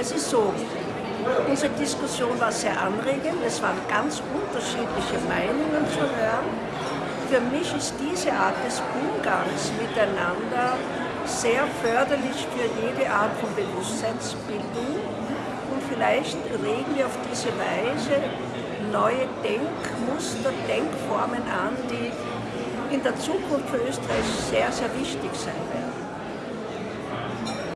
Es ist so, unsere Diskussion war sehr anregend, es waren ganz unterschiedliche Meinungen zu hören. Für mich ist diese Art des Umgangs miteinander sehr förderlich für jede Art von Bewusstseinsbildung und vielleicht regen wir auf diese Weise neue Denkmuster, Denkformen an, die in der Zukunft für Österreich sehr, sehr wichtig sein werden.